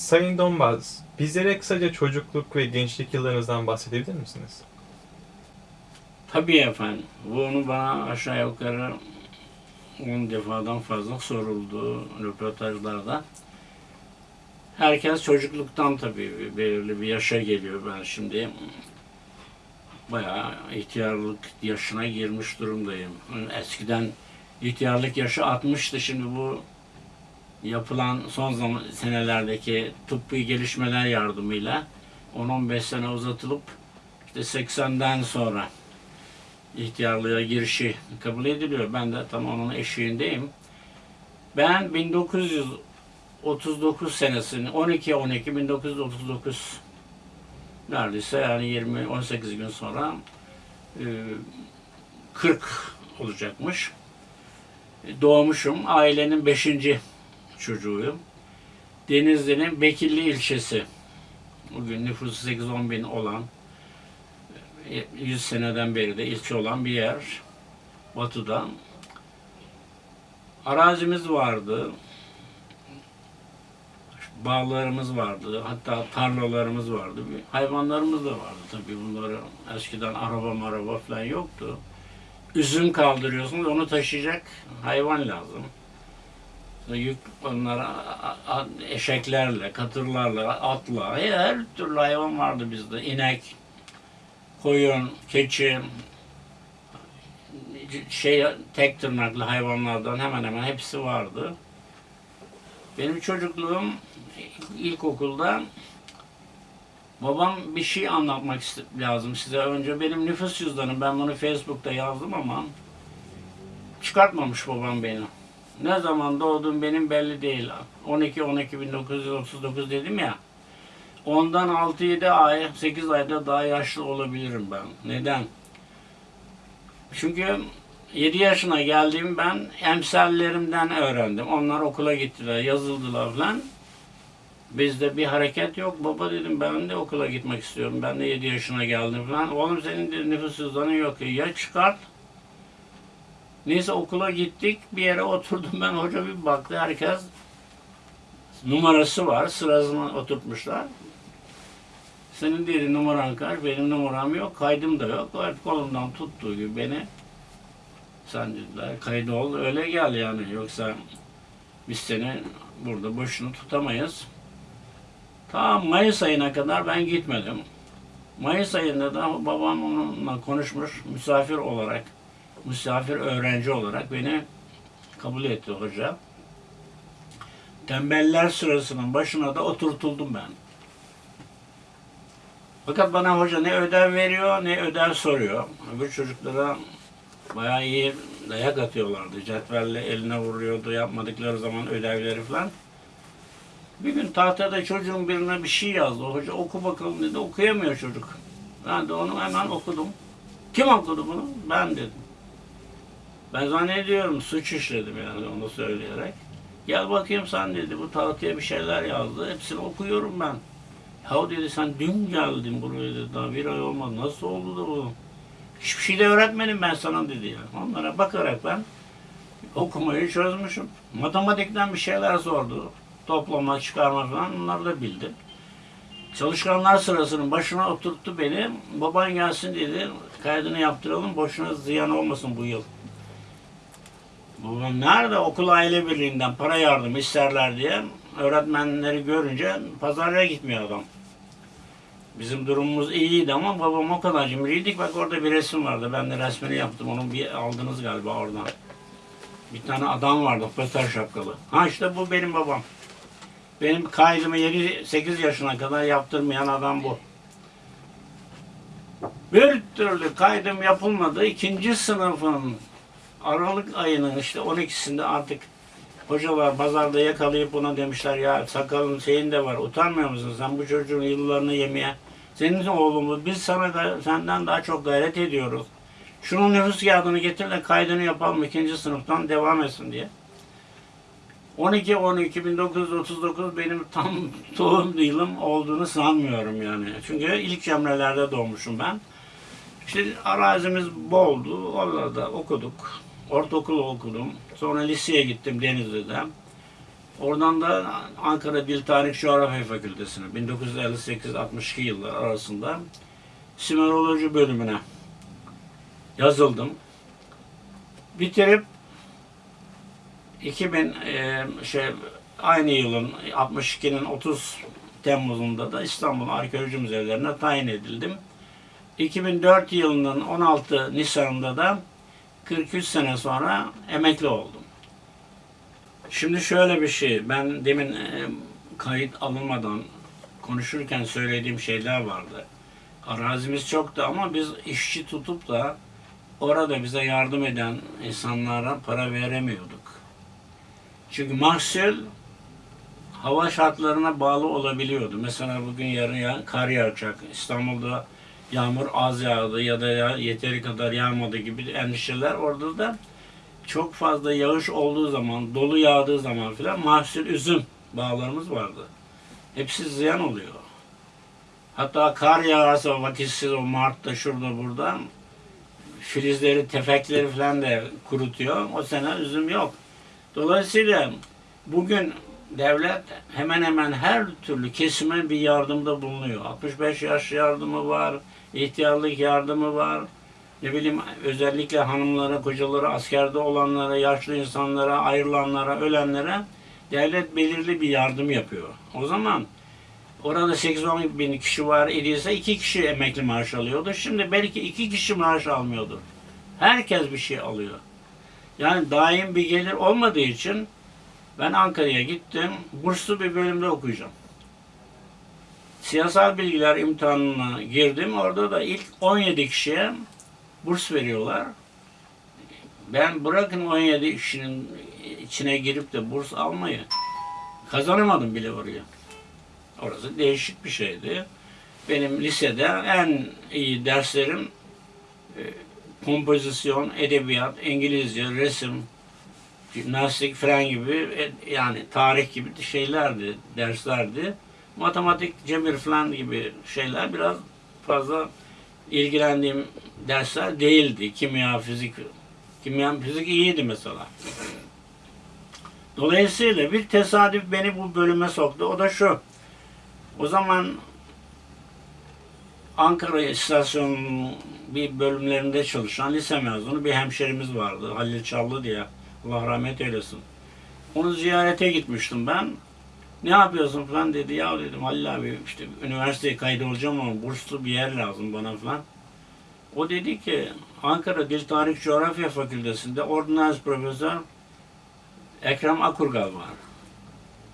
Sayın Donbaz, bizlere kısaca çocukluk ve gençlik yıllarınızdan bahsedebilir misiniz? Tabii efendim. Bunu bana aşağı yukarı 10 defadan fazla soruldu röportajlarda. Herkes çocukluktan tabii belirli bir yaşa geliyor. Ben şimdi bayağı ihtiyarlık yaşına girmiş durumdayım. Eskiden ihtiyarlık yaşı 60'tı. Şimdi bu yapılan son zaman senelerdeki tıbbi gelişmeler yardımıyla 10-15 sene uzatılıp işte 80'den sonra ihtiyarlığa girişi kabul ediliyor. Ben de tam onun eşiğindeyim. Ben 1939 senesini 12 12 1939 neredeyse yani 20 18 gün sonra e, 40 olacakmış. E, Doğmuşum. Ailenin 5. çocuğuyum. Denizli'nin Bekirli ilçesi. Bugün nüfusu 8-10 bin olan 100 seneden beri de ilçe olan bir yer. Batı'da. Arazimiz vardı. Bağlarımız vardı. Hatta tarlalarımız vardı. Hayvanlarımız da vardı tabii bunları. Eskiden araba maraba falan yoktu. Üzüm kaldırıyorsunuz onu taşıyacak hayvan lazım. Yük onlara eşeklerle, katırlarla, atla her türlü hayvan vardı bizde. İnek, koyun, keçi, şey tek tırnaklı hayvanlardan hemen hemen hepsi vardı. Benim çocukluğum ilkokulda babam bir şey anlatmak lazım size. Önce benim nüfus cüzdanım. Ben bunu Facebook'ta yazdım ama çıkartmamış babam beni. Ne zaman doğdum benim belli değil. 12 12 1939 dedim ya. Ondan 6-7 ay, 8 ayda daha yaşlı olabilirim ben. Neden? Çünkü 7 yaşına geldiğim ben emsallerimden öğrendim. Onlar okula gittiler, yazıldılar falan. Bizde bir hareket yok. Baba dedim ben de okula gitmek istiyorum. Ben de 7 yaşına geldim falan. Oğlum senin de nüfus cüzdanın yok. Ya çıkart. Neyse okula gittik. Bir yere oturdum ben. Hoca bir baktı. Herkes numarası var. Sırasına oturtmuşlar. Senin dedi numaran kaç? Benim numaram yok. Kaydım da yok. Hep kolumdan tuttuğu gibi beni sen dediler kaydı ol öyle gel yani. Yoksa biz seni burada boşuna tutamayız. Tam Mayıs ayına kadar ben gitmedim. Mayıs ayında da babam onunla konuşmuş misafir olarak, misafir öğrenci olarak beni kabul etti hoca. Tembeller sırasının başına da oturtuldum ben. Fakat bana hoca ne ödev veriyor ne ödev soruyor. Öbür çocuklara bayağı iyi dayak atıyorlardı. Cetvelle eline vuruyordu yapmadıkları zaman ödevleri falan. Bir gün tahtada çocuğun birine bir şey yazdı. Hoca oku bakalım dedi. Okuyamıyor çocuk. Ben de onu hemen okudum. Kim okudu bunu? Ben dedim. Ben zannediyorum suç işledim yani onu söyleyerek. Gel bakayım sen dedi. Bu tahtaya bir şeyler yazdı. Hepsini okuyorum ben. Ya dedi sen dün geldin buraya dedi. Daha bir ay olmadı. Nasıl oldu da bu? Hiçbir şey de öğretmedim ben sana dedi ya. Onlara bakarak ben okumayı çözmüşüm. Matematikten bir şeyler sordu. Toplama, çıkarma falan onları da bildim. Çalışkanlar sırasının başına oturttu beni. Baban gelsin dedi. Kaydını yaptıralım. Boşuna ziyan olmasın bu yıl. Babam nerede? Okul aile birliğinden para yardım isterler diye öğretmenleri görünce pazarlığa gitmiyor adam. Bizim durumumuz iyiydi ama babam o kadar cimriydik. Bak orada bir resim vardı. Ben de resmini yaptım. Onu bir aldınız galiba oradan. Bir tane adam vardı. Pöter şapkalı. Ha işte bu benim babam. Benim kaydımı 7-8 yaşına kadar yaptırmayan adam bu. Bir türlü kaydım yapılmadı. İkinci sınıfın Aralık ayının işte 12'sinde artık hocalar pazarda yakalayıp buna demişler ya sakalın şeyin de var utanmıyor musun sen bu çocuğun yıllarını yemeye senin oğlumuz biz sana senden daha çok gayret ediyoruz. Şunun nüfus kağıdını getir de kaydını yapalım ikinci sınıftan devam etsin diye. 12 12 1939 benim tam doğum yılım olduğunu sanmıyorum yani. Çünkü ilk cemrelerde doğmuşum ben. İşte arazimiz boldu. Orada okuduk. Ortaokulu okudum. Sonra liseye gittim Denizli'de. Oradan da Ankara Dil Tarih Coğrafya Fakültesine 1958-62 yıllar arasında Simeroloji bölümüne yazıldım. Bitirip 2000 e, şey aynı yılın 62'nin 30 Temmuz'unda da İstanbul Arkeoloji Müzelerine tayin edildim. 2004 yılının 16 Nisan'ında da 43 sene sonra emekli oldum. Şimdi şöyle bir şey, ben demin e, kayıt alınmadan konuşurken söylediğim şeyler vardı. Arazimiz çoktu ama biz işçi tutup da orada bize yardım eden insanlara para veremiyorduk. Çünkü mahsul hava şartlarına bağlı olabiliyordu. Mesela bugün yarın ya, kar yağacak. İstanbul'da yağmur az yağdı ya da ya, yeteri kadar yağmadı gibi endişeler orada da çok fazla yağış olduğu zaman, dolu yağdığı zaman filan mahsul üzüm bağlarımız vardı. Hepsi ziyan oluyor. Hatta kar yağarsa vakitsiz o Mart'ta şurada burada filizleri, tefekleri falan da kurutuyor. O sene üzüm yok. Dolayısıyla bugün devlet hemen hemen her türlü kesime bir yardımda bulunuyor. 65 yaş yardımı var, ihtiyarlık yardımı var. Ne bileyim özellikle hanımlara, kocalara, askerde olanlara, yaşlı insanlara, ayrılanlara, ölenlere devlet belirli bir yardım yapıyor. O zaman orada 8-10 bin kişi var idiyse iki kişi emekli maaş alıyordu. Şimdi belki iki kişi maaş almıyordur. Herkes bir şey alıyor. Yani daim bir gelir olmadığı için ben Ankara'ya gittim. Burslu bir bölümde okuyacağım. Siyasal bilgiler imtihanına girdim. Orada da ilk 17 kişiye burs veriyorlar. Ben bırakın 17 kişinin içine girip de burs almayı kazanamadım bile oraya. Orası değişik bir şeydi. Benim lisede en iyi derslerim e, kompozisyon, edebiyat, İngilizce, resim, jimnastik falan gibi e, yani tarih gibi şeylerdi, derslerdi. Matematik, cebir falan gibi şeyler biraz fazla ilgilendiğim dersler değildi. Kimya, fizik, kimya, fizik iyiydi mesela. Dolayısıyla bir tesadüf beni bu bölüme soktu. O da şu. O zaman Ankara istasyonunun bir bölümlerinde çalışan lise mezunu bir hemşerimiz vardı. Halil Çallı diye. Allah rahmet eylesin. Onu ziyarete gitmiştim ben. Ne yapıyorsun falan dedi. Ya dedim Halil abi işte üniversiteye kaydolacağım ama burslu bir yer lazım bana falan. O dedi ki Ankara Dil Tarih Coğrafya Fakültesi'nde ordinans profesör Ekrem Akurgal var.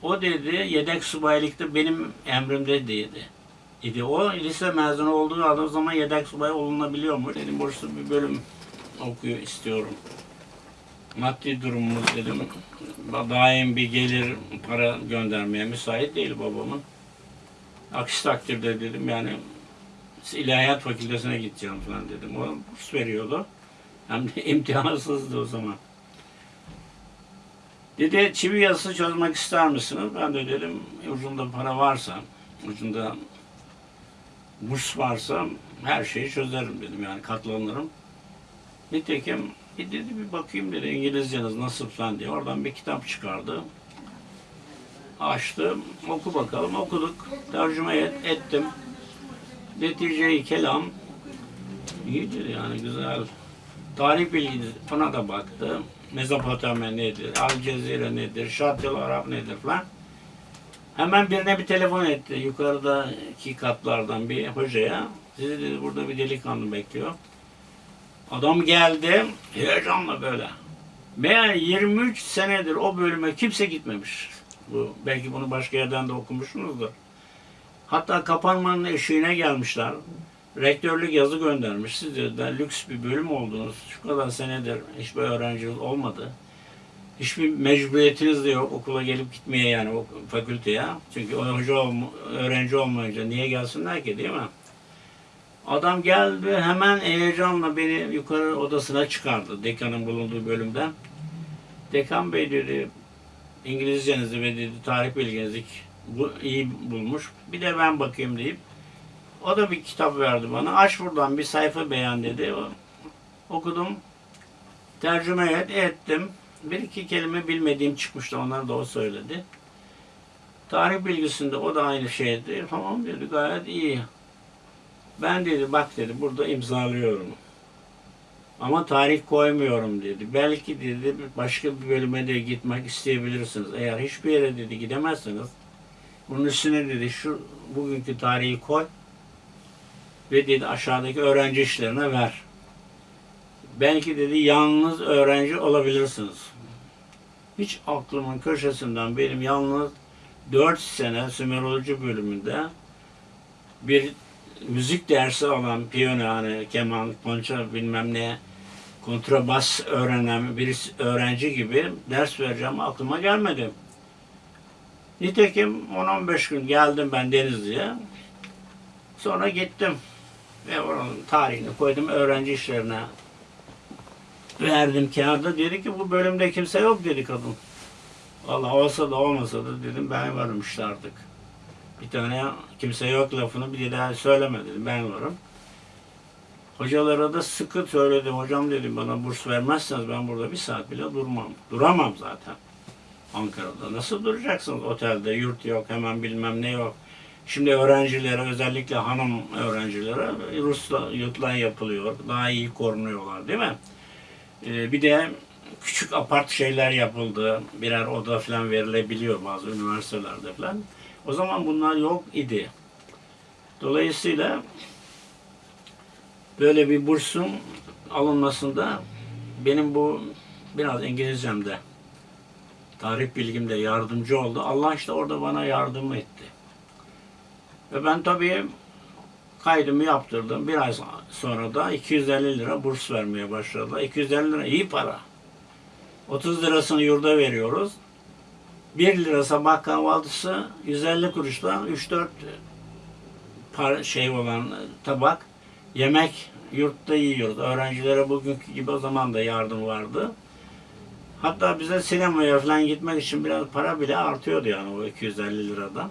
O dedi yedek subaylıkta benim emrimde dedi. İdi. O lise mezunu olduğu zaman yedek subay olunabiliyormuş. Dedim burslu bir bölüm okuyor istiyorum. Maddi durumumuz dedim daim bir gelir para göndermeye müsait değil babamın. Aksi takdirde dedim yani ilahiyat fakültesine gideceğim falan dedim. O burs veriyordu. Hem de imtihansızdı o zaman. Dedi çivi yazısı çözmek ister misiniz? Ben de dedim ucunda para varsa, ucunda burs varsa her şeyi çözerim dedim yani katlanırım. Nitekim bir dedi bir bakayım dedi İngilizceniz nasıl falan diye. Oradan bir kitap çıkardı. Açtım. Oku bakalım. Okuduk. Tercüme et, ettim. Netice-i kelam iyidir yani güzel. Tarih bilgisi ona da baktı. Mezopotamya nedir? Al Cezire nedir? Şartel Arap nedir falan. Hemen birine bir telefon etti. Yukarıdaki katlardan bir hocaya. Sizi dedi burada bir delikanlı bekliyor. Adam geldi heyecanla böyle. Meğer 23 senedir o bölüme kimse gitmemiş. Bu belki bunu başka yerden de okumuşsunuzdur. Hatta kapanmanın eşiğine gelmişler. Rektörlük yazı göndermiş. Siz dediler lüks bir bölüm oldunuz. Şu kadar senedir hiçbir öğrenciniz olmadı. Hiçbir mecburiyetiniz de yok okula gelip gitmeye yani o fakülteye. Çünkü hoca olma, öğrenci olmayınca niye gelsinler ki değil mi? Adam geldi hemen heyecanla beni yukarı odasına çıkardı dekanın bulunduğu bölümden. Dekan bey dedi İngilizcenizi ve dedi tarih bilginizi bu iyi bulmuş. Bir de ben bakayım deyip o da bir kitap verdi bana. Aç buradan bir sayfa beğen dedi. Okudum. Tercüme et, ettim. bir iki kelime bilmediğim çıkmıştı. Onları da o söyledi. Tarih bilgisinde o da aynı şeydi. Tamam dedi gayet iyi. Ben dedi bak dedi burada imzalıyorum. Ama tarih koymuyorum dedi. Belki dedi başka bir bölüme de gitmek isteyebilirsiniz. Eğer hiçbir yere dedi gidemezseniz bunun üstüne dedi şu bugünkü tarihi koy ve dedi aşağıdaki öğrenci işlerine ver. Belki dedi yalnız öğrenci olabilirsiniz. Hiç aklımın köşesinden benim yalnız 4 sene Sümeroloji bölümünde bir müzik dersi alan piyano yani keman, konça bilmem ne kontrabas öğrenen bir öğrenci gibi ders vereceğim aklıma gelmedi. Nitekim 10-15 gün geldim ben Denizli'ye. Sonra gittim ve oranın tarihini koydum öğrenci işlerine verdim kağıda. Dedi ki bu bölümde kimse yok dedi kadın. Valla olsa da olmasa da dedim ben varım işte artık. Bir tane kimse yok lafını bir daha söyleme dedim ben varım. Hocalara da sıkı söyledim. Hocam dedim bana burs vermezseniz ben burada bir saat bile durmam. Duramam zaten. Ankara'da. Nasıl duracaksınız otelde? Yurt yok, hemen bilmem ne yok. Şimdi öğrencilere, özellikle hanım öğrencilere Rusla yurtlar yapılıyor. Daha iyi korunuyorlar değil mi? Ee, bir de küçük apart şeyler yapıldı. Birer oda falan verilebiliyor bazı üniversitelerde falan. O zaman bunlar yok idi. Dolayısıyla böyle bir bursun alınmasında benim bu biraz İngilizcemde tarih bilgimde yardımcı oldu. Allah işte orada bana yardım etti. Ve ben tabii kaydımı yaptırdım. Bir ay sonra da 250 lira burs vermeye başladılar. 250 lira iyi para. 30 lirasını yurda veriyoruz. 1 lira sabah kahvaltısı 150 kuruşla 3-4 par şey olan tabak yemek yurtta yiyoruz. Öğrencilere bugünkü gibi o zaman da yardım vardı. Hatta bize sinemaya falan gitmek için biraz para bile artıyordu yani o 250 liradan.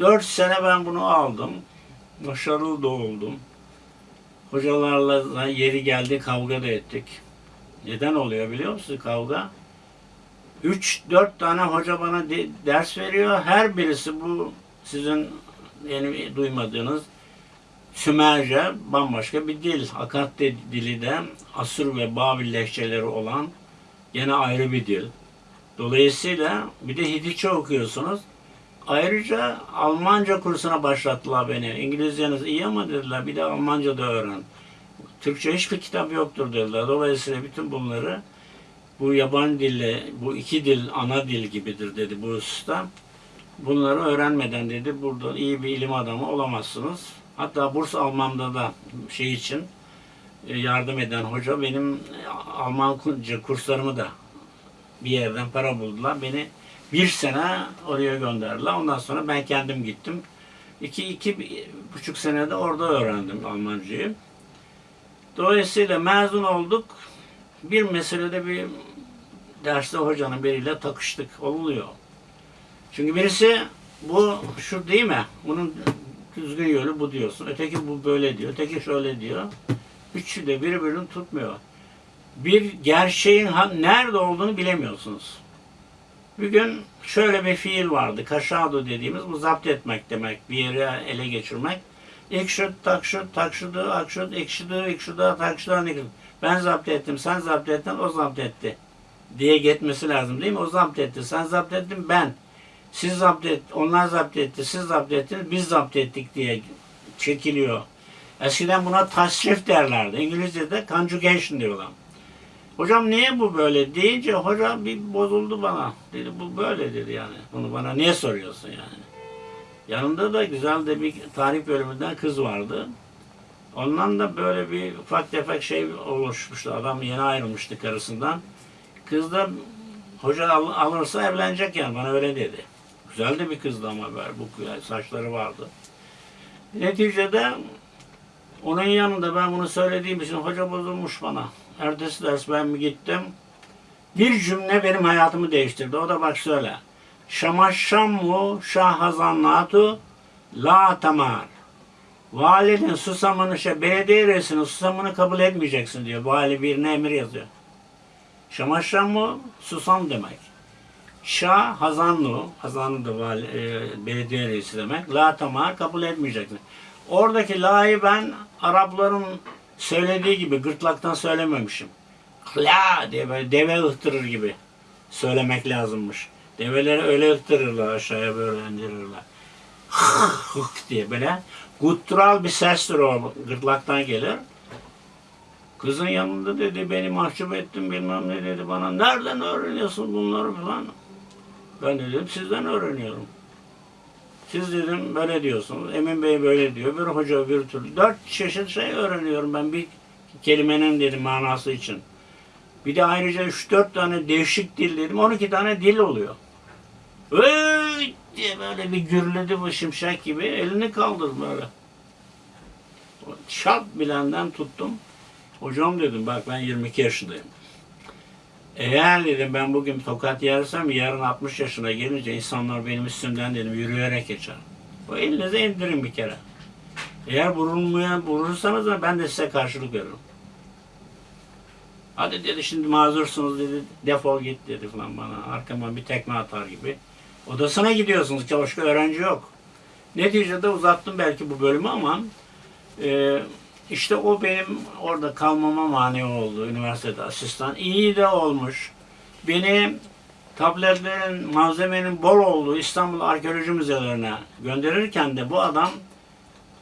4 sene ben bunu aldım. Başarılı da oldum. Hocalarla yeri geldi kavga da ettik. Neden oluyor biliyor musun kavga? 3-4 tane hoca bana de- ders veriyor. Her birisi bu sizin yeni duymadığınız Sümerce bambaşka bir dil. Akat dili de Asur ve Babil lehçeleri olan gene ayrı bir dil. Dolayısıyla bir de Hititçe okuyorsunuz. Ayrıca Almanca kursuna başlattılar beni. İngilizceniz iyi ama dediler bir de Almanca da öğren. Türkçe hiçbir kitap yoktur dediler. Dolayısıyla bütün bunları bu yabancı dille, bu iki dil ana dil gibidir dedi bu usta. Bunları öğrenmeden dedi burada iyi bir ilim adamı olamazsınız. Hatta burs almamda da şey için e, yardım eden hoca benim e, Almanca kurslarımı da bir yerden para buldular. Beni bir sene oraya gönderdiler. Ondan sonra ben kendim gittim. İki, iki buçuk senede orada öğrendim Almancayı. Dolayısıyla mezun olduk. Bir meselede bir derste hocanın biriyle takıştık. Oluyor. Çünkü birisi bu şu değil mi? Bunun düzgün yolu bu diyorsun. Öteki bu böyle diyor. Öteki şöyle diyor. Üçü de birbirini tutmuyor. Bir gerçeğin nerede olduğunu bilemiyorsunuz. Bir gün şöyle bir fiil vardı. Kaşado dediğimiz bu zapt etmek demek. Bir yere ele geçirmek. Ekşut, takşut, takşudu, akşut, ekşidu, ekşuda, takşuda, nekşut. Ben zapt ettim, sen zapt ettin, o zapt etti. Diye gitmesi lazım değil mi? O zapt etti, sen zapt ettin, ben. Siz zapt et, onlar zapt etti, siz zapt ettiniz, biz zapt ettik diye çekiliyor. Eskiden buna tasrif derlerdi. İngilizce'de conjugation diyorlar. Hocam niye bu böyle deyince hoca bir bozuldu bana. Dedi bu böyle dedi yani. Bunu bana niye soruyorsun yani? Yanında da güzel de bir tarih bölümünden kız vardı. Ondan da böyle bir ufak tefek şey oluşmuştu. Adam yeni ayrılmıştı karısından. Kız da hoca al- alırsa evlenecek yani bana öyle dedi. Güzel de bir kızdı ama böyle bu saçları vardı. Neticede onun yanında ben bunu söylediğim için hoca bozulmuş bana. Ertesi ders ben mi gittim? Bir cümle benim hayatımı değiştirdi. O da bak şöyle. Şamaşşammu şahazannatu la tamar. Valinin susamını, şey, belediye reisinin susamını kabul etmeyeceksin diyor. Vali birine emir yazıyor. Şamaşramı susam demek. Şah Hazanlu, Hazanlu da vali, e, belediye reisi demek. La tamar kabul etmeyeceksin. Oradaki la'yı ben Arapların söylediği gibi gırtlaktan söylememişim. La diye böyle deve ıhtırır gibi söylemek lazımmış. Develeri öyle ıhtırırlar aşağıya böyle indirirler. Hık diye böyle guttural bir sestir o gırtlaktan gelir. Kızın yanında dedi beni mahcup ettin bilmem ne dedi bana. Nereden öğreniyorsun bunları falan. Ben de dedim sizden öğreniyorum. Siz dedim böyle diyorsunuz. Emin Bey böyle diyor. Bir hoca bir türlü. Dört çeşit şey öğreniyorum ben bir kelimenin dedim manası için. Bir de ayrıca üç dört tane değişik dil dedim. 12 tane dil oluyor. Öy diye böyle bir gürledi bu şimşek gibi. Elini kaldırdı böyle. Şart bilenden tuttum. Hocam dedim bak ben 22 yaşındayım. Eğer dedim ben bugün tokat yersem yarın 60 yaşına gelince insanlar benim üstümden dedim yürüyerek geçer. O elinize indirin bir kere. Eğer vurulmaya vurursanız da ben de size karşılık veririm. Hadi dedi şimdi mazursunuz dedi defol git dedi falan bana. Arkama bir tekme atar gibi. Odasına gidiyorsunuz başka öğrenci yok. Neticede uzattım belki bu bölümü ama e, işte o benim orada kalmama mani oldu üniversitede asistan. İyi de olmuş. Beni tabletlerin, malzemenin bol olduğu İstanbul Arkeoloji Müzelerine gönderirken de bu adam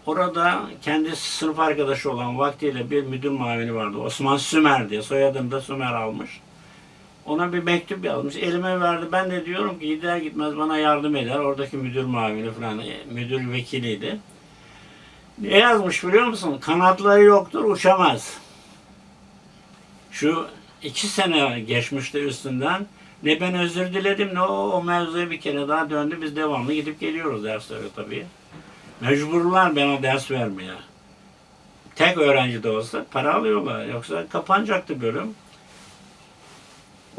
orada kendi sınıf arkadaşı olan vaktiyle bir müdür muavini vardı. Osman Sümer diye. Soyadını da Sümer almış. Ona bir mektup yazmış. Elime verdi. Ben de diyorum ki gider gitmez bana yardım eder. Oradaki müdür muavini falan, e, müdür vekiliydi. Ne yazmış biliyor musun? Kanatları yoktur, uçamaz. Şu iki sene geçmişti üstünden. Ne ben özür diledim ne o, o mevzuya bir kere daha döndü. Biz devamlı gidip geliyoruz derslere tabii. Mecburlar bana ders vermeye. Tek öğrenci de olsa para alıyorlar. Yoksa kapanacaktı bölüm.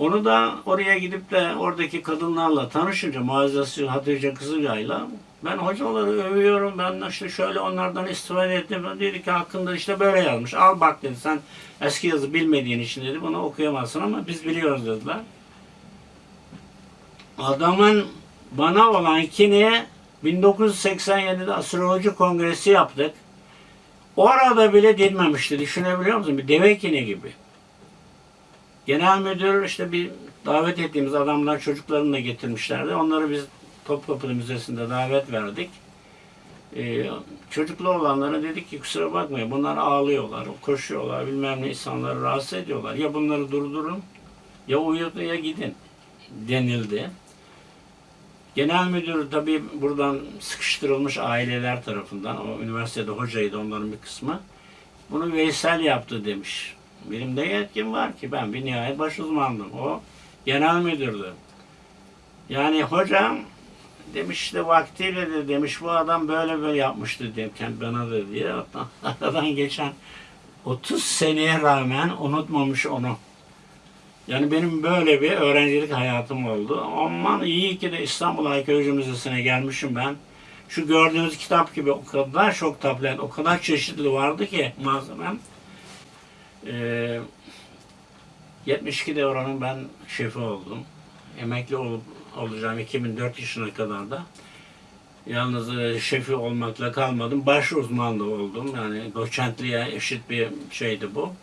Onu da oraya gidip de oradaki kadınlarla tanışınca Muazzez Hatice Kızılay'la ben hocaları övüyorum. Ben işte şöyle onlardan istifade ettim. Dedi ki hakkında işte böyle yazmış. Al bak dedi sen eski yazı bilmediğin için dedi bunu okuyamazsın ama biz biliyoruz dediler. Adamın bana olan kini 1987'de astroloji kongresi yaptık. Orada bile dinmemişti. Düşünebiliyor musun? Bir deve kini gibi. Genel müdür işte bir davet ettiğimiz adamlar çocuklarını da getirmişlerdi. Onları biz Topkapı Müzesi'nde davet verdik. Ee, çocuklu olanlara dedik ki kusura bakmayın bunlar ağlıyorlar, koşuyorlar, bilmem ne insanları rahatsız ediyorlar. Ya bunları durdurun ya uyutun ya gidin denildi. Genel müdür tabii buradan sıkıştırılmış aileler tarafından, o üniversitede hocaydı onların bir kısmı. Bunu Veysel yaptı demiş. Benim de yetkim var ki ben bir nihayet baş uzmandım. O genel müdürdü. Yani hocam demiş işte vaktiyle de demiş bu adam böyle böyle yapmıştı demişken bana da diye. Aradan geçen 30 seneye rağmen unutmamış onu. Yani benim böyle bir öğrencilik hayatım oldu. Aman iyi ki de İstanbul Arkeoloji Müzesi'ne gelmişim ben. Şu gördüğünüz kitap gibi o kadar çok tablet, o kadar çeşitli vardı ki malzemem. Ee, 72'de oranın ben şefi oldum. Emekli olup olacağım 2004 yaşına kadar da. Yalnız e, şefi olmakla kalmadım. Baş uzmanlığı oldum. Yani doçentliğe eşit bir şeydi bu.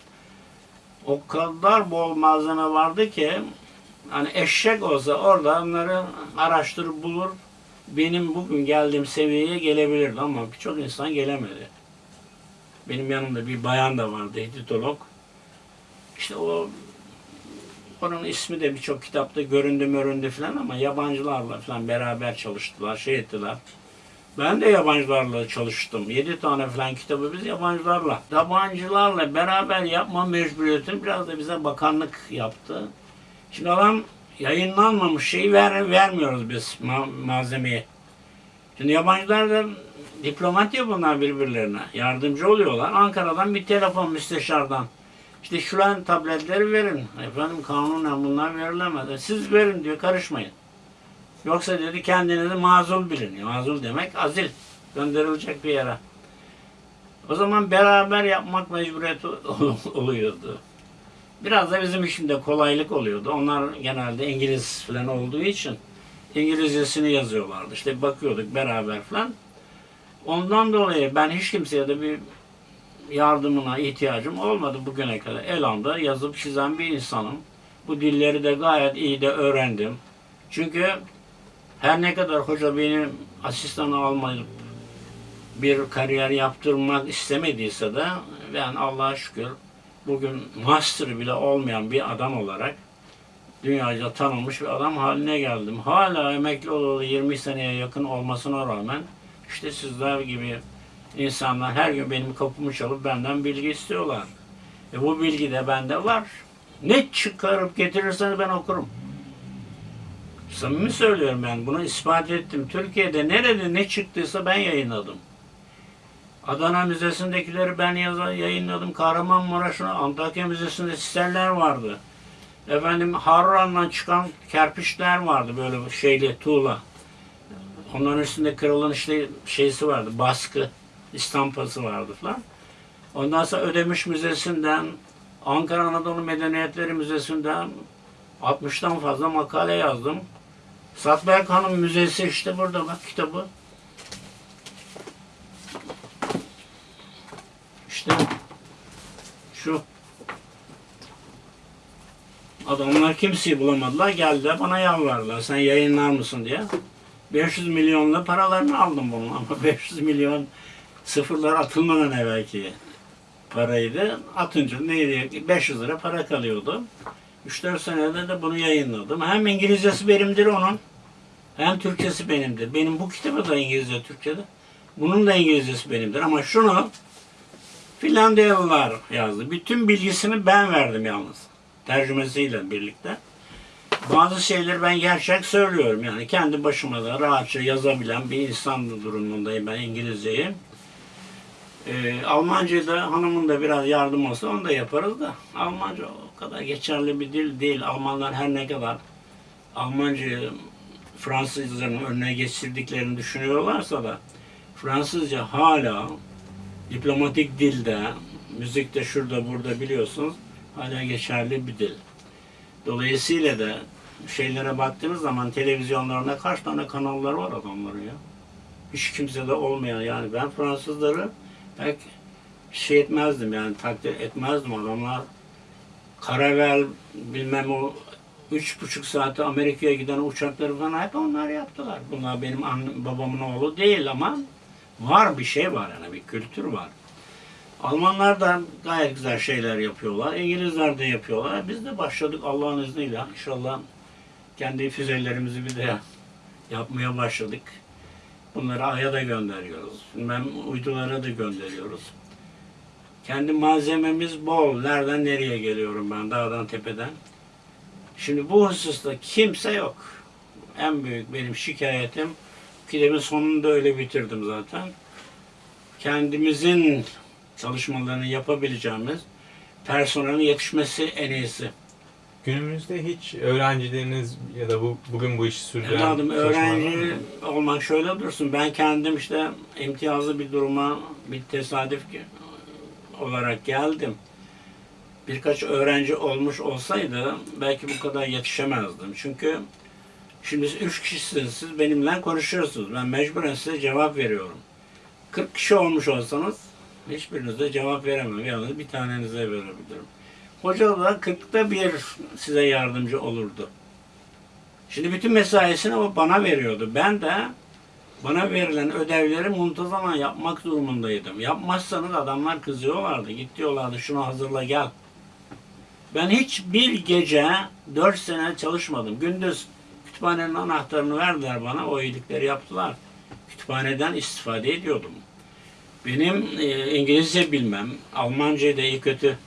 O kadar bol malzeme vardı ki hani eşek olsa orada onları araştırıp bulur. Benim bugün geldiğim seviyeye gelebilirdi ama birçok insan gelemedi. Benim yanımda bir bayan da vardı, editolog. İşte o onun ismi de birçok kitapta göründü möründü falan ama yabancılarla falan beraber çalıştılar, şey ettiler. Ben de yabancılarla çalıştım. Yedi tane falan kitabı biz yabancılarla. Yabancılarla beraber yapma mecburiyetini biraz da bize bakanlık yaptı. Şimdi adam yayınlanmamış şeyi ver, vermiyoruz biz ma- malzemeyi. Şimdi yabancılar da diplomat ya bunlar birbirlerine. Yardımcı oluyorlar. Ankara'dan bir telefon müsteşardan. İşte şuran tabletleri verin. Efendim kanunen bunlar verilemez. Siz verin diyor karışmayın. Yoksa dedi kendinizi mazul bilin. Mazul demek azil. Gönderilecek bir yere. O zaman beraber yapmak mecburiyeti oluyordu. Biraz da bizim işimde kolaylık oluyordu. Onlar genelde İngiliz falan olduğu için İngilizcesini yazıyorlardı. İşte bakıyorduk beraber falan. Ondan dolayı ben hiç kimseye de bir yardımına ihtiyacım olmadı bugüne kadar. Elanda yazıp çizen bir insanım. Bu dilleri de gayet iyi de öğrendim. Çünkü her ne kadar hoca benim asistanı almayıp bir kariyer yaptırmak istemediyse de ben Allah'a şükür bugün master bile olmayan bir adam olarak dünyaca tanınmış bir adam haline geldim. Hala emekli olalı 20 seneye yakın olmasına rağmen işte sizler gibi insanlar her gün benim kapımı çalıp benden bilgi istiyorlar. E bu bilgi de bende var. Ne çıkarıp getirirseniz ben okurum. Samimi söylüyorum ben. Bunu ispat ettim. Türkiye'de nerede ne çıktıysa ben yayınladım. Adana Müzesi'ndekileri ben yaza- yayınladım. Kahramanmaraş'ın Antakya Müzesi'nde sisterler vardı. Efendim Harran'dan çıkan kerpiçler vardı böyle şeyli tuğla. Onların üstünde kralın işte şeysi vardı, baskı, istampası vardı falan. Ondan sonra Ödemiş Müzesi'nden, Ankara Anadolu Medeniyetleri Müzesi'nden 60'tan fazla makale yazdım. Satberk Hanım Müzesi işte burada bak kitabı. İşte şu adamlar kimseyi bulamadılar. Geldiler bana yalvardılar. Sen yayınlar mısın diye. 500 milyonla paralarını aldım bunun ama 500 milyon sıfırlar atılmadan evvelki paraydı. Atınca neydi? 500 lira para kalıyordu. 3-4 senede de bunu yayınladım. Hem İngilizcesi benimdir onun. Hem Türkçesi benimdir. Benim bu kitabı da İngilizce, Türkçe'de. Bunun da İngilizcesi benimdir. Ama şunu Finlandiyalılar yazdı. Bütün bilgisini ben verdim yalnız. Tercümesiyle birlikte. Bazı şeyleri ben gerçek söylüyorum. Yani kendi başıma da rahatça yazabilen bir insan durumundayım ben İngilizceyi. Ee, Almancayı da hanımın da biraz yardım olsa onu da yaparız da. Almanca o kadar geçerli bir dil değil. Almanlar her ne kadar Almancayı Fransızların önüne geçirdiklerini düşünüyorlarsa da Fransızca hala diplomatik dilde, müzikte şurada burada biliyorsunuz hala geçerli bir dil. Dolayısıyla da şeylere baktığınız zaman televizyonlarında kaç tane kanalları var adamların ya. Hiç kimse de olmayan yani ben Fransızları pek şey etmezdim yani takdir etmezdim adamlar. Karavel bilmem o üç buçuk saate Amerika'ya giden uçakları falan hep onlar yaptılar. Bunlar benim annem, babamın oğlu değil ama var bir şey var yani bir kültür var. Almanlar da gayet güzel şeyler yapıyorlar. İngilizler de yapıyorlar. Biz de başladık Allah'ın izniyle. İnşallah kendi füzelerimizi bir de yapmaya başladık. Bunları Ay'a da gönderiyoruz. Bilmem uydulara da gönderiyoruz. Kendi malzememiz bol. Nereden nereye geliyorum ben? Dağdan tepeden. Şimdi bu hususta kimse yok. En büyük benim şikayetim kitabın sonunu da öyle bitirdim zaten. Kendimizin çalışmalarını yapabileceğimiz personelin yetişmesi en iyisi. Günümüzde hiç öğrencileriniz ya da bu bugün bu işi sürdüren Evladım öğrenci olmak şöyle dursun. Ben kendim işte imtiyazlı bir duruma bir tesadüf ki- olarak geldim. Birkaç öğrenci olmuş olsaydı belki bu kadar yetişemezdim. Çünkü şimdi üç kişisiniz. Siz benimle konuşuyorsunuz. Ben mecburen size cevap veriyorum. 40 kişi olmuş olsanız hiçbirinize cevap veremem. Yalnız bir tanenize verebilirim. Hoca da 40'ta bir size yardımcı olurdu. Şimdi bütün mesaisini o bana veriyordu. Ben de bana verilen ödevleri muntazaman yapmak durumundaydım. Yapmazsanız adamlar kızıyorlardı. Git diyorlardı şunu hazırla gel. Ben hiç bir gece dört sene çalışmadım. Gündüz kütüphanenin anahtarını verdiler bana. O iyilikleri yaptılar. Kütüphaneden istifade ediyordum. Benim e, İngilizce bilmem, Almancayı da iyi kötü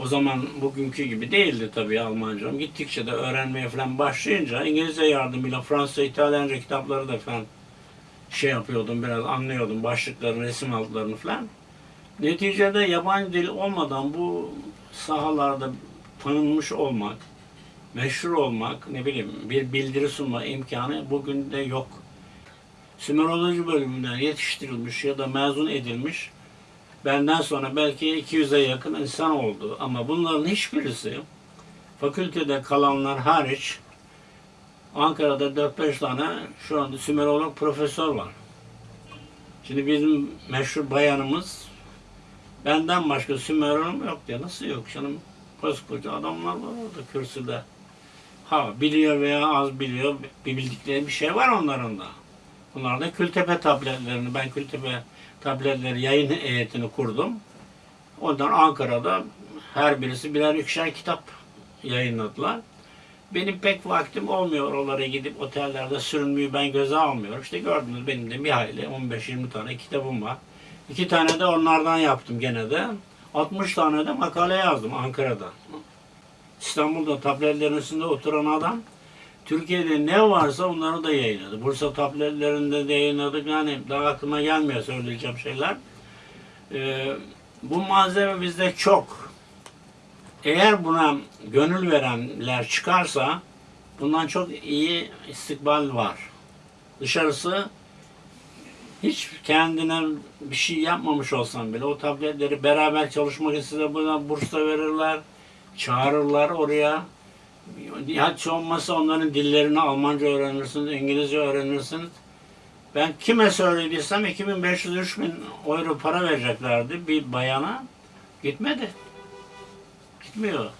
o zaman bugünkü gibi değildi tabii Almancam. Gittikçe de öğrenmeye falan başlayınca İngilizce yardımıyla Fransızca, İtalyanca kitapları da falan şey yapıyordum biraz anlıyordum başlıklarını, resim altlarını falan. Neticede yabancı dil olmadan bu sahalarda tanınmış olmak, meşhur olmak, ne bileyim bir bildiri sunma imkanı bugün de yok. Sümeroloji bölümünden yetiştirilmiş ya da mezun edilmiş Benden sonra belki 200'e yakın insan oldu. Ama bunların hiçbirisi fakültede kalanlar hariç Ankara'da 4-5 tane şu anda Sümerolog profesör var. Şimdi bizim meşhur bayanımız benden başka Sümerolog yok diye. Nasıl yok canım? Koskoca adamlar var orada kürsüde. Ha biliyor veya az biliyor bir bildikleri bir şey var onların da. Bunlar da Kültepe tabletlerini, ben Kültepe tabletleri yayın heyetini kurdum. Ondan Ankara'da her birisi birer ikişer kitap yayınladılar. Benim pek vaktim olmuyor oralara gidip otellerde sürünmeyi ben göze almıyorum. İşte gördünüz benim de bir hayli 15-20 tane kitabım var. İki tane de onlardan yaptım gene de. 60 tane de makale yazdım Ankara'da. İstanbul'da tabletlerin üstünde oturan adam Türkiye'de ne varsa onları da yayınladı. Bursa tabletlerinde de yayınladık. Yani daha aklıma gelmiyor söyleyeceğim şeyler. Ee, bu malzeme bizde çok. Eğer buna gönül verenler çıkarsa bundan çok iyi istikbal var. Dışarısı hiç kendine bir şey yapmamış olsan bile o tabletleri beraber çalışmak size buna burs da verirler. Çağırırlar oraya. Hiç olmazsa onların dillerini Almanca öğrenirsiniz, İngilizce öğrenirsiniz. Ben kime söylediysem 2500-3000 euro para vereceklerdi bir bayana. Gitmedi. Gitmiyor.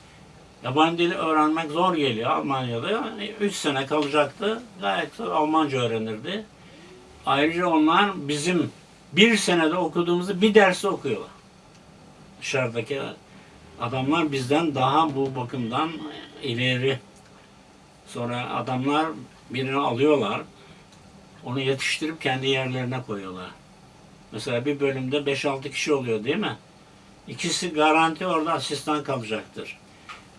Yabancı dili öğrenmek zor geliyor Almanya'da. 3 sene kalacaktı. Gayet Almanca öğrenirdi. Ayrıca onlar bizim bir senede okuduğumuzu bir dersi okuyorlar. Dışarıdaki adamlar bizden daha bu bakımdan ileri. Sonra adamlar birini alıyorlar. Onu yetiştirip kendi yerlerine koyuyorlar. Mesela bir bölümde 5-6 kişi oluyor değil mi? İkisi garanti orada asistan kalacaktır.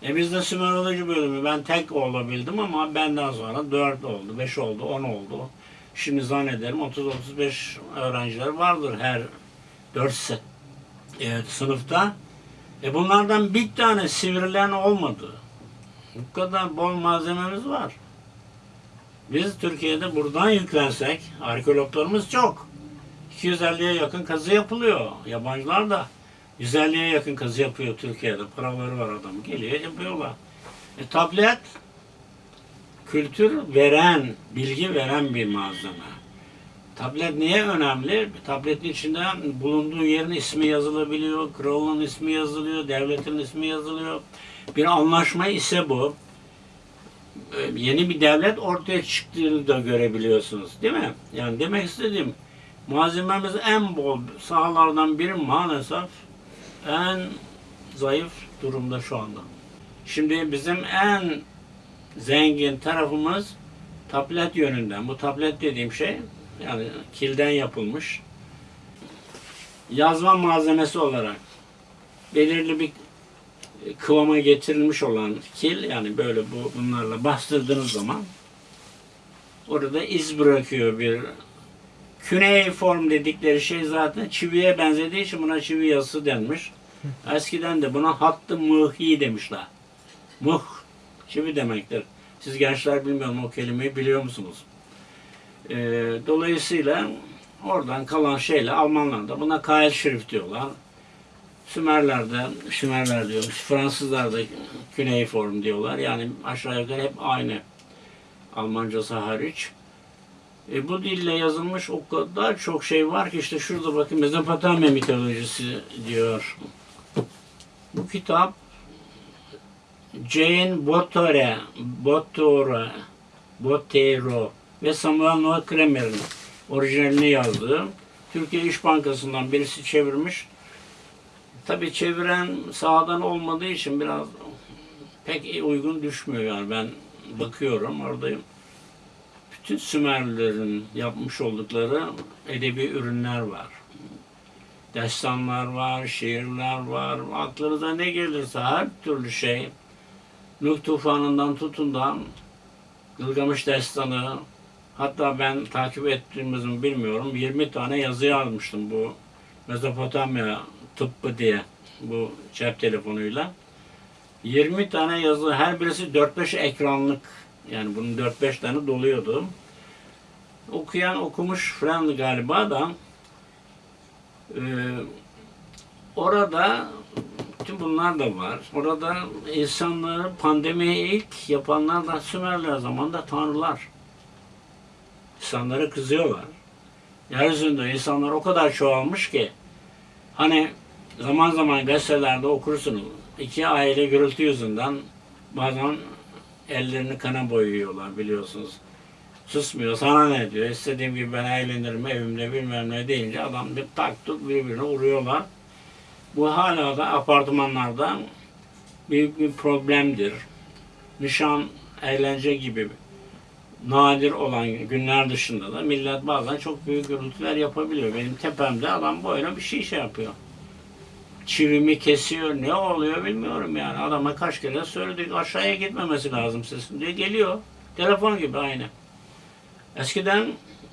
E bizde Sümeroloji bölümü ben tek olabildim ama benden sonra 4 oldu, 5 oldu, 10 oldu. Şimdi zannederim 30-35 öğrenciler vardır her 4 se- evet, sınıfta. E bunlardan bir tane sivrilen olmadı. Bu kadar bol malzememiz var. Biz Türkiye'de buradan yüklensek, arkeologlarımız çok. 250'ye yakın kazı yapılıyor. Yabancılar da 150'ye yakın kazı yapıyor Türkiye'de. Paraları var adam. Geliyor yapıyorlar. E, tablet kültür veren, bilgi veren bir malzeme. Tablet niye önemli? Tabletin içinde bulunduğu yerin ismi yazılabiliyor, kralın ismi yazılıyor, devletin ismi yazılıyor. Bir anlaşma ise bu. Ee, Yeni bir devlet ortaya çıktığını da görebiliyorsunuz. Değil mi? Yani demek istediğim malzememiz en bol sahalardan biri maalesef en zayıf durumda şu anda. Şimdi bizim en zengin tarafımız tablet yönünden. Bu tablet dediğim şey yani kilden yapılmış yazma malzemesi olarak belirli bir kıvama getirilmiş olan kil yani böyle bu bunlarla bastırdığınız zaman orada iz bırakıyor bir form dedikleri şey zaten çiviye benzediği için buna çivi yazısı denmiş. Eskiden de buna hattı mıhi demişler. Mıh çivi demektir. Siz gençler bilmiyorum o kelimeyi biliyor musunuz? Ee, dolayısıyla oradan kalan şeyle Almanlar da buna kail şerif diyorlar. Sümerler de, Sümerler diyormuş, Fransızlar da form diyorlar. Yani aşağı yukarı hep aynı. Almancası hariç. E, bu dille yazılmış o kadar çok şey var ki işte şurada bakın Mezopotamya mitolojisi diyor. Bu kitap Jane Botore, Botore, Botero ve Samuel Noah Kramer'in orijinalini yazdığı. Türkiye İş Bankası'ndan birisi çevirmiş. Tabii çeviren sahadan olmadığı için biraz pek uygun düşmüyor yani ben bakıyorum oradayım. Bütün Sümerlilerin yapmış oldukları edebi ürünler var. Destanlar var, şiirler var, aklınıza ne gelirse her türlü şey. Nuh tufanından tutun da Gılgamış destanı, hatta ben takip ettiğimizi mi bilmiyorum, 20 tane yazı yazmıştım bu Mezopotamya tıbbı diye bu cep telefonuyla. 20 tane yazı, her birisi 4-5 ekranlık. Yani bunun 4-5 tane doluyordu. Okuyan okumuş falan galiba da e, orada tüm bunlar da var. Orada insanları pandemiyi ilk yapanlar da Sümerler zamanında tanrılar. İnsanlara kızıyorlar. Yeryüzünde insanlar o kadar çoğalmış ki hani zaman zaman gazetelerde okursunuz. iki aile gürültü yüzünden bazen ellerini kana boyuyorlar biliyorsunuz. Susmuyor. Sana ne diyor? İstediğim gibi ben eğlenirim evimde bilmem ne deyince adam bir tak tut birbirine vuruyorlar. Bu hala da apartmanlarda büyük bir problemdir. Nişan, eğlence gibi nadir olan günler dışında da millet bazen çok büyük gürültüler yapabiliyor. Benim tepemde adam böyle bir şey şey yapıyor. Çivimi kesiyor, ne oluyor bilmiyorum yani. Adama kaç kere söyledik aşağıya gitmemesi lazım sesin diye geliyor. Telefon gibi aynı. Eskiden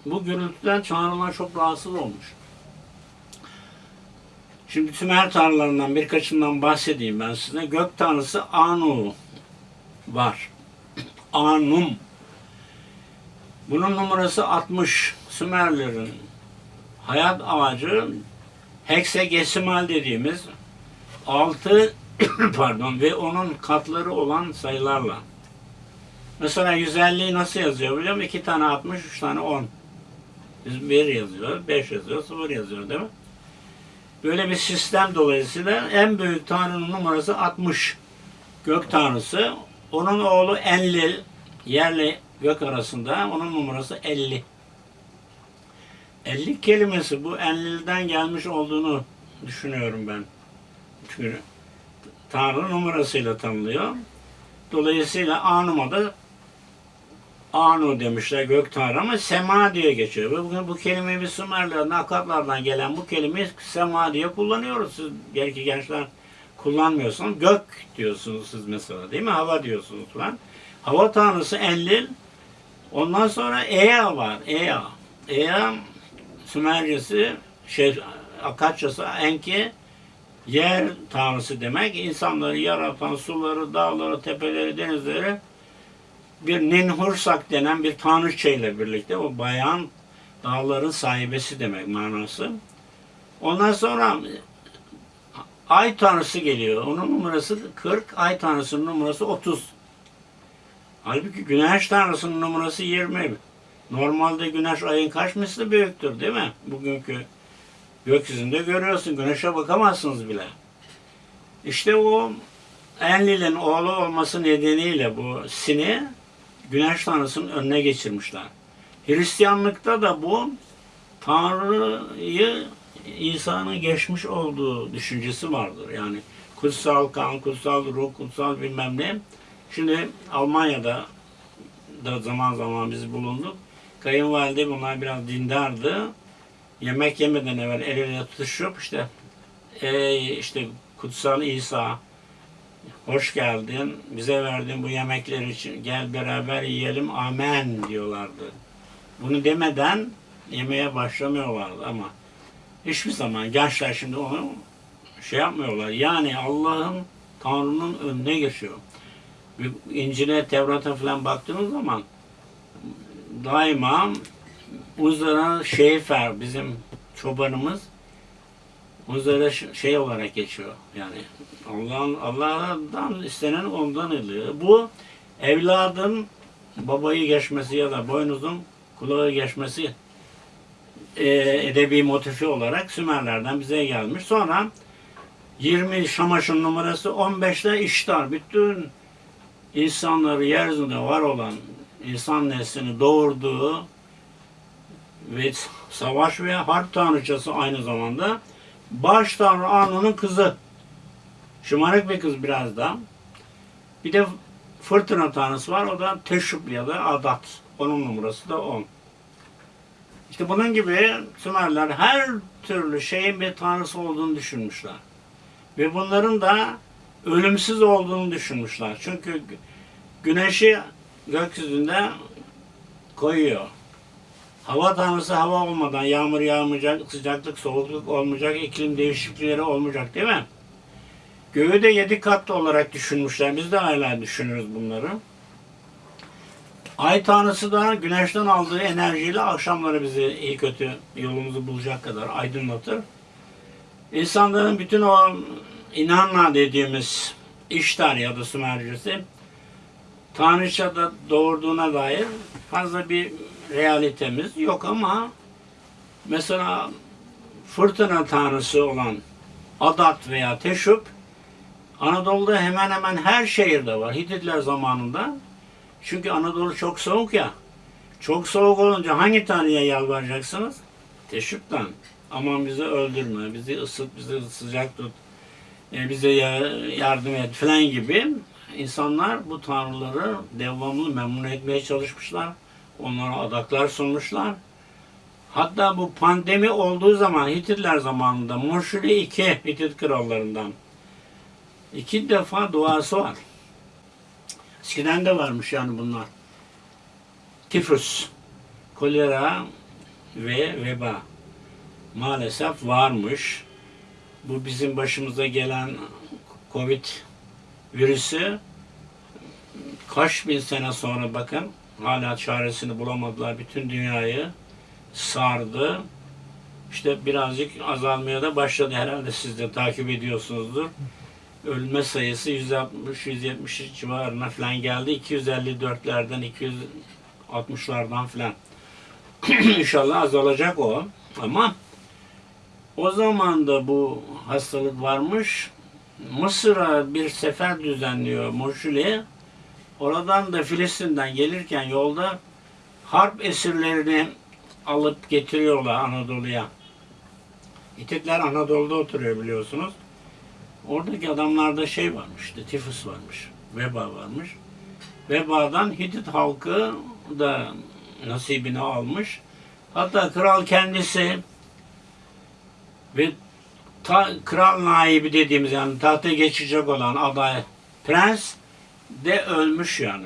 bu gürültüden tanrılar çok rahatsız olmuş. Şimdi Sümer tanrılarından birkaçından bahsedeyim ben size. Gök tanrısı Anu var. Anum. Bunun numarası 60. Sümerlerin hayat amacı heksagesimal dediğimiz 6 pardon ve onun katları olan sayılarla. Mesela 150'yi nasıl yazıyor biliyor musun? 2 tane 60, 3 tane 10. Biz 1 yazıyor, 5 yazıyor, 0 yazıyor değil mi? Böyle bir sistem dolayısıyla en büyük tanrının numarası 60. Gök tanrısı. Onun oğlu Enlil, yerle gök arasında onun numarası 50. 50 kelimesi bu Enlil'den gelmiş olduğunu düşünüyorum ben. Çünkü Tanrı numarasıyla tanınıyor. Dolayısıyla Anum'a da Anu demişler gök tanrı ama Sema diye geçiyor. Bugün bu kelimeyi biz Sümerlerden, Akatlardan gelen bu kelimeyi Sema diye kullanıyoruz. Siz belki gençler kullanmıyorsunuz. Gök diyorsunuz siz mesela değil mi? Hava diyorsunuz falan. Hava tanrısı Enlil. Ondan sonra Ea var. Ea. Ea Sümercesi şey Akatçası Enki yer tanrısı demek. İnsanları yaratan suları, dağları, tepeleri, denizleri bir Ninhursak denen bir tanrıçayla birlikte o bayan dağların sahibesi demek manası. Ondan sonra ay tanrısı geliyor. Onun numarası 40, ay tanrısının numarası 30. Halbuki güneş tanrısının numarası 20. Normalde güneş ayın kaç misli büyüktür değil mi? Bugünkü gökyüzünde görüyorsun. Güneşe bakamazsınız bile. İşte o Enlil'in oğlu olması nedeniyle bu Sin'i güneş tanrısının önüne geçirmişler. Hristiyanlıkta da bu Tanrı'yı İsa'nın geçmiş olduğu düşüncesi vardır. Yani kutsal kan, kutsal ruh, kutsal bilmem ne. Şimdi Almanya'da da zaman zaman biz bulunduk. Kayınvalide bunlar biraz dindardı. Yemek yemeden evvel el ele tutuşup işte ey işte kutsal İsa hoş geldin. Bize verdiğin bu yemekler için gel beraber yiyelim. Amen diyorlardı. Bunu demeden yemeye başlamıyorlardı ama hiçbir zaman gençler şimdi onu şey yapmıyorlar. Yani Allah'ın Tanrı'nın önüne geçiyor. İncil'e, Tevrat'a falan baktığınız zaman daima Uzara Şeyfer bizim çobanımız Uzara şey olarak geçiyor. Yani Allah'ın Allah'tan istenen ondan oluyor. Bu evladın babayı geçmesi ya da boynuzun kulağı geçmesi e, edebi motifi olarak Sümerlerden bize gelmiş. Sonra 20 Şamaş'ın numarası 15'te İştar. Bütün insanları yeryüzünde var olan insan neslini doğurduğu ve savaş ve harp tanrıçası aynı zamanda baş tanrı Anu'nun kızı. Şımarık bir kız biraz da. Bir de fırtına tanrısı var. O da Teşrüp ya da Adat. Onun numarası da 10. İşte bunun gibi Sümerler her türlü şeyin bir tanrısı olduğunu düşünmüşler. Ve bunların da ölümsüz olduğunu düşünmüşler. Çünkü gü- güneşi gökyüzünde koyuyor. Hava tanrısı hava olmadan yağmur yağmayacak, sıcaklık, soğukluk olmayacak, iklim değişiklikleri olmayacak değil mi? Göğü de yedi katlı olarak düşünmüşler. Biz de hala düşünürüz bunları. Ay tanrısı da güneşten aldığı enerjiyle akşamları bizi iyi kötü yolumuzu bulacak kadar aydınlatır. İnsanların bütün o inanma dediğimiz iştar ya da Sümercesi Tanrıçada doğurduğuna dair fazla bir realitemiz yok ama mesela fırtına tanrısı olan Adat veya Teşup Anadolu'da hemen hemen her şehirde var. Hititler zamanında. Çünkü Anadolu çok soğuk ya. Çok soğuk olunca hangi tanrıya yalvaracaksınız? Teşup'tan. Aman bizi öldürme, bizi ısıt, bizi sıcak tut, e, bize ya- yardım et falan gibi insanlar bu tanrıları devamlı memnun etmeye çalışmışlar. Onlara adaklar sunmuşlar. Hatta bu pandemi olduğu zaman Hititler zamanında Murşuli iki Hitit krallarından iki defa duası var. Eskiden de varmış yani bunlar. Tifus, kolera ve veba maalesef varmış. Bu bizim başımıza gelen Covid virüsü kaç bin sene sonra bakın hala çaresini bulamadılar. Bütün dünyayı sardı. İşte birazcık azalmaya da başladı. Herhalde siz de takip ediyorsunuzdur. Ölme sayısı 160-170 civarına falan geldi. 254'lerden 260'lardan falan. İnşallah azalacak o. Ama o zaman da bu hastalık varmış. Mısır'a bir sefer düzenliyor Moşuli. Oradan da Filistin'den gelirken yolda harp esirlerini alıp getiriyorlar Anadolu'ya. Hititler Anadolu'da oturuyor biliyorsunuz. Oradaki adamlarda şey varmış, tifus varmış, veba varmış. Vebadan Hitit halkı da nasibini almış. Hatta kral kendisi ve ta, kral naibi dediğimiz yani tahta geçecek olan aday prens de ölmüş yani.